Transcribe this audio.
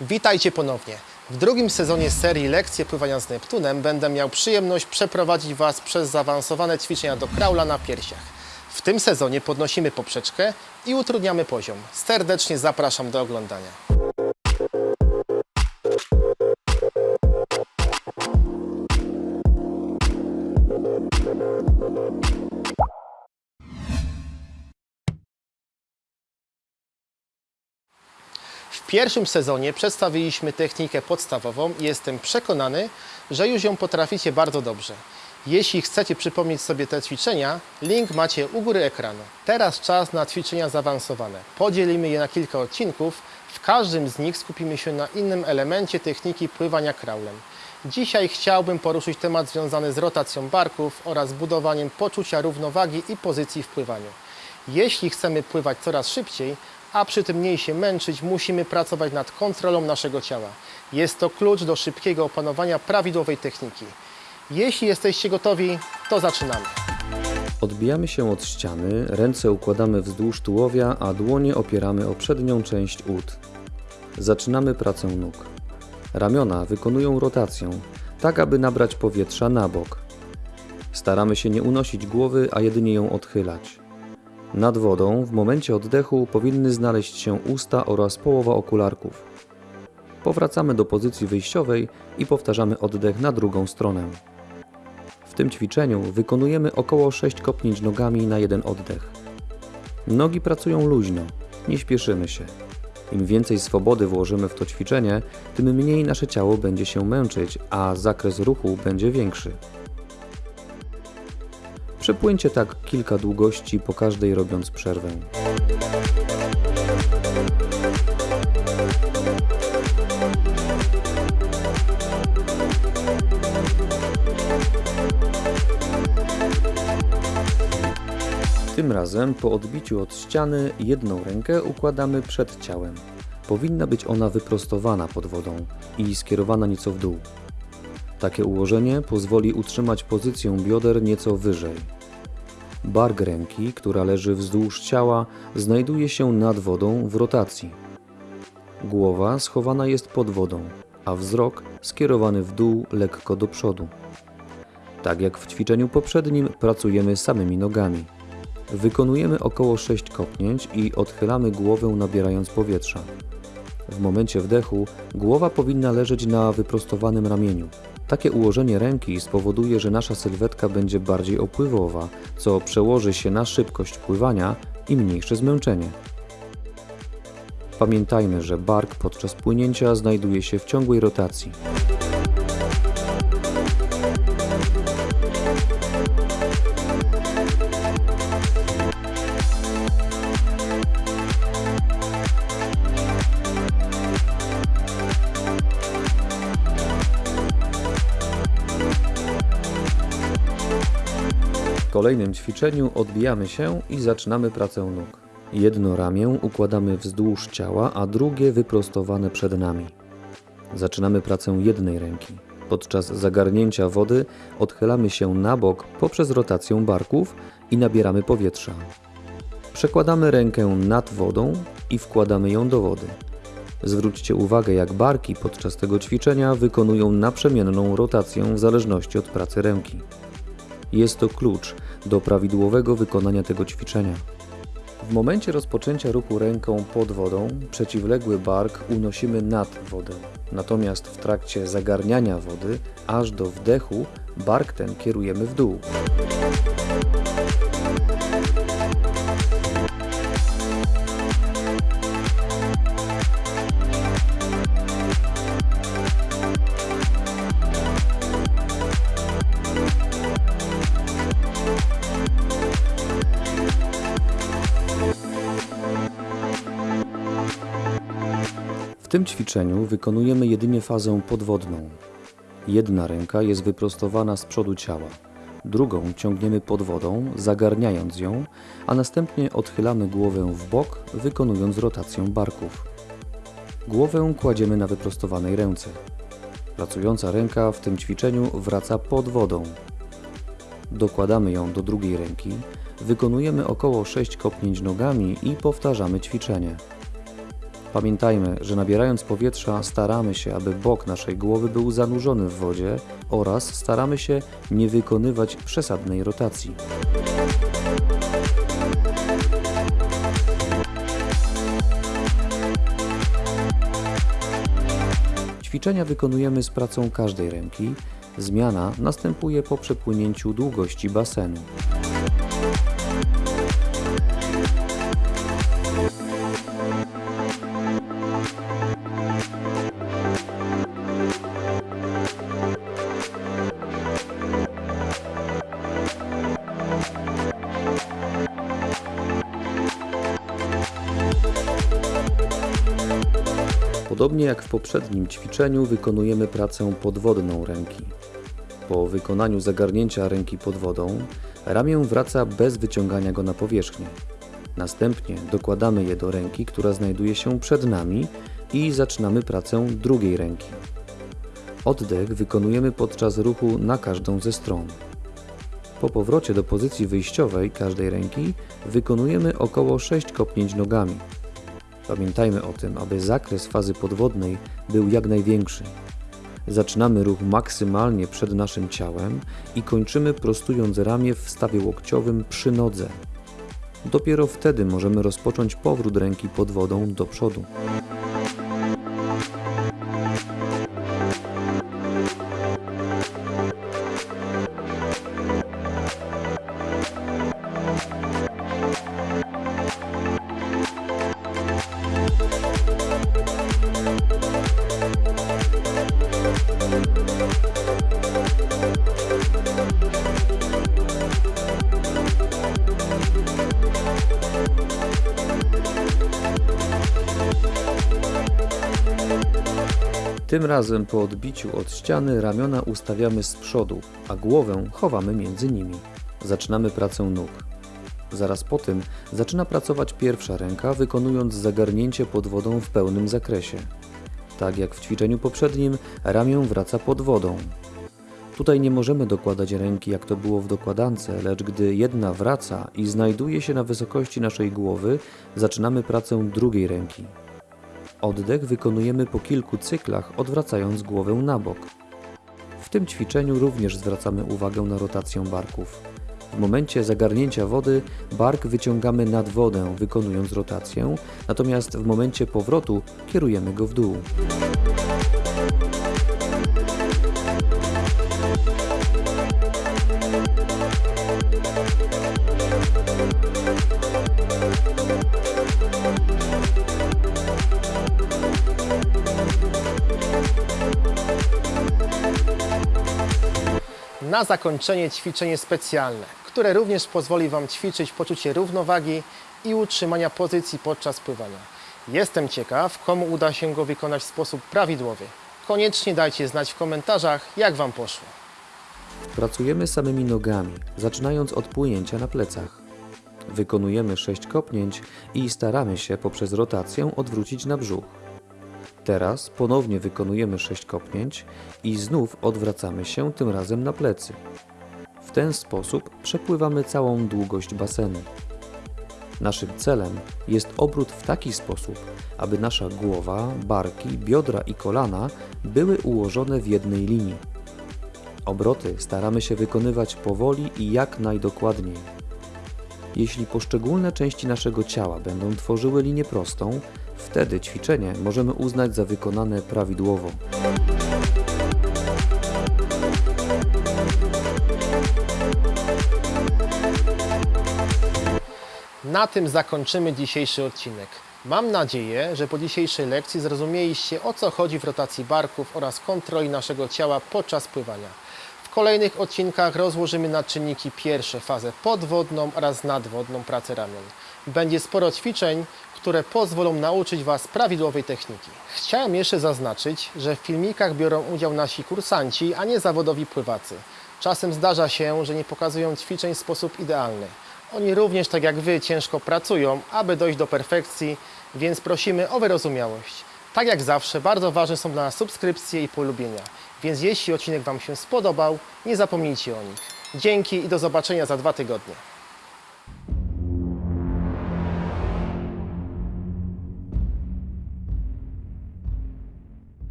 Witajcie ponownie. W drugim sezonie serii Lekcje pływania z Neptunem będę miał przyjemność przeprowadzić Was przez zaawansowane ćwiczenia do kraula na piersiach. W tym sezonie podnosimy poprzeczkę i utrudniamy poziom. Serdecznie zapraszam do oglądania. W pierwszym sezonie przedstawiliśmy technikę podstawową i jestem przekonany, że już ją potraficie bardzo dobrze. Jeśli chcecie przypomnieć sobie te ćwiczenia, link macie u góry ekranu. Teraz czas na ćwiczenia zaawansowane. Podzielimy je na kilka odcinków. W każdym z nich skupimy się na innym elemencie techniki pływania kraulem. Dzisiaj chciałbym poruszyć temat związany z rotacją barków oraz budowaniem poczucia równowagi i pozycji w pływaniu. Jeśli chcemy pływać coraz szybciej, a przy tym mniej się męczyć, musimy pracować nad kontrolą naszego ciała. Jest to klucz do szybkiego opanowania prawidłowej techniki. Jeśli jesteście gotowi, to zaczynamy. Odbijamy się od ściany, ręce układamy wzdłuż tułowia, a dłonie opieramy o przednią część ud. Zaczynamy pracę nóg. Ramiona wykonują rotację, tak aby nabrać powietrza na bok. Staramy się nie unosić głowy, a jedynie ją odchylać. Nad wodą w momencie oddechu powinny znaleźć się usta oraz połowa okularków. Powracamy do pozycji wyjściowej i powtarzamy oddech na drugą stronę. W tym ćwiczeniu wykonujemy około 6 kopnięć nogami na jeden oddech. Nogi pracują luźno, nie śpieszymy się. Im więcej swobody włożymy w to ćwiczenie, tym mniej nasze ciało będzie się męczyć, a zakres ruchu będzie większy. Przepłyńcie tak kilka długości po każdej robiąc przerwę. Tym razem po odbiciu od ściany jedną rękę układamy przed ciałem. Powinna być ona wyprostowana pod wodą i skierowana nieco w dół. Takie ułożenie pozwoli utrzymać pozycję bioder nieco wyżej. Bark ręki, która leży wzdłuż ciała, znajduje się nad wodą w rotacji. Głowa schowana jest pod wodą, a wzrok skierowany w dół lekko do przodu. Tak jak w ćwiczeniu poprzednim, pracujemy samymi nogami. Wykonujemy około 6 kopnięć i odchylamy głowę nabierając powietrza. W momencie wdechu głowa powinna leżeć na wyprostowanym ramieniu. Takie ułożenie ręki spowoduje, że nasza sylwetka będzie bardziej opływowa, co przełoży się na szybkość pływania i mniejsze zmęczenie. Pamiętajmy, że bark podczas płynięcia znajduje się w ciągłej rotacji. Kolejnym ćwiczeniu odbijamy się i zaczynamy pracę nóg. Jedno ramię układamy wzdłuż ciała, a drugie wyprostowane przed nami. Zaczynamy pracę jednej ręki. Podczas zagarnięcia wody odchylamy się na bok poprzez rotację barków i nabieramy powietrza. Przekładamy rękę nad wodą i wkładamy ją do wody. Zwróćcie uwagę, jak barki podczas tego ćwiczenia wykonują naprzemienną rotację w zależności od pracy ręki. Jest to klucz do prawidłowego wykonania tego ćwiczenia. W momencie rozpoczęcia ruchu ręką pod wodą, przeciwległy bark unosimy nad wodę. Natomiast w trakcie zagarniania wody, aż do wdechu, bark ten kierujemy w dół. Tym ćwiczeniu wykonujemy jedynie fazę podwodną. Jedna ręka jest wyprostowana z przodu ciała, drugą ciągniemy pod wodą, zagarniając ją, a następnie odchylamy głowę w bok, wykonując rotację barków. Głowę kładziemy na wyprostowanej ręce. Pracująca ręka w tym ćwiczeniu wraca pod wodą. Dokładamy ją do drugiej ręki, wykonujemy około 6 kopnięć nogami i powtarzamy ćwiczenie. Pamiętajmy, że nabierając powietrza staramy się, aby bok naszej głowy był zanurzony w wodzie oraz staramy się nie wykonywać przesadnej rotacji. Ćwiczenia wykonujemy z pracą każdej ręki. Zmiana następuje po przepłynięciu długości basenu. Podobnie jak w poprzednim ćwiczeniu wykonujemy pracę podwodną ręki. Po wykonaniu zagarnięcia ręki pod wodą, ramię wraca bez wyciągania go na powierzchnię. Następnie dokładamy je do ręki, która znajduje się przed nami i zaczynamy pracę drugiej ręki. Oddech wykonujemy podczas ruchu na każdą ze stron. Po powrocie do pozycji wyjściowej każdej ręki wykonujemy około 6 kopnięć nogami. Pamiętajmy o tym, aby zakres fazy podwodnej był jak największy. Zaczynamy ruch maksymalnie przed naszym ciałem i kończymy prostując ramię w stawie łokciowym przy nodze. Dopiero wtedy możemy rozpocząć powrót ręki pod wodą do przodu. Tym razem po odbiciu od ściany ramiona ustawiamy z przodu, a głowę chowamy między nimi. Zaczynamy pracę nóg. Zaraz po tym zaczyna pracować pierwsza ręka, wykonując zagarnięcie pod wodą w pełnym zakresie. Tak jak w ćwiczeniu poprzednim, ramię wraca pod wodą. Tutaj nie możemy dokładać ręki jak to było w dokładance, lecz gdy jedna wraca i znajduje się na wysokości naszej głowy, zaczynamy pracę drugiej ręki. Oddech wykonujemy po kilku cyklach, odwracając głowę na bok. W tym ćwiczeniu również zwracamy uwagę na rotację barków. W momencie zagarnięcia wody bark wyciągamy nad wodę, wykonując rotację, natomiast w momencie powrotu kierujemy go w dół. Na zakończenie ćwiczenie specjalne, które również pozwoli Wam ćwiczyć poczucie równowagi i utrzymania pozycji podczas pływania. Jestem ciekaw, komu uda się go wykonać w sposób prawidłowy. Koniecznie dajcie znać w komentarzach, jak Wam poszło. Pracujemy samymi nogami, zaczynając od płynięcia na plecach. Wykonujemy 6 kopnięć i staramy się poprzez rotację odwrócić na brzuch. Teraz ponownie wykonujemy 6 kopnięć i znów odwracamy się tym razem na plecy. W ten sposób przepływamy całą długość basenu. Naszym celem jest obrót w taki sposób, aby nasza głowa, barki, biodra i kolana były ułożone w jednej linii. Obroty staramy się wykonywać powoli i jak najdokładniej. Jeśli poszczególne części naszego ciała będą tworzyły linię prostą, wtedy ćwiczenie możemy uznać za wykonane prawidłowo. Na tym zakończymy dzisiejszy odcinek. Mam nadzieję, że po dzisiejszej lekcji zrozumieliście o co chodzi w rotacji barków oraz kontroli naszego ciała podczas pływania. Kolejnych odcinkach rozłożymy na czynniki pierwsze fazę podwodną oraz nadwodną pracę ramion. Będzie sporo ćwiczeń, które pozwolą nauczyć Was prawidłowej techniki. Chciałem jeszcze zaznaczyć, że w filmikach biorą udział nasi kursanci, a nie zawodowi pływacy. Czasem zdarza się, że nie pokazują ćwiczeń w sposób idealny. Oni również, tak jak Wy, ciężko pracują, aby dojść do perfekcji, więc prosimy o wyrozumiałość. Tak jak zawsze, bardzo ważne są dla nas subskrypcje i polubienia, więc jeśli odcinek Wam się spodobał, nie zapomnijcie o nich. Dzięki i do zobaczenia za dwa tygodnie.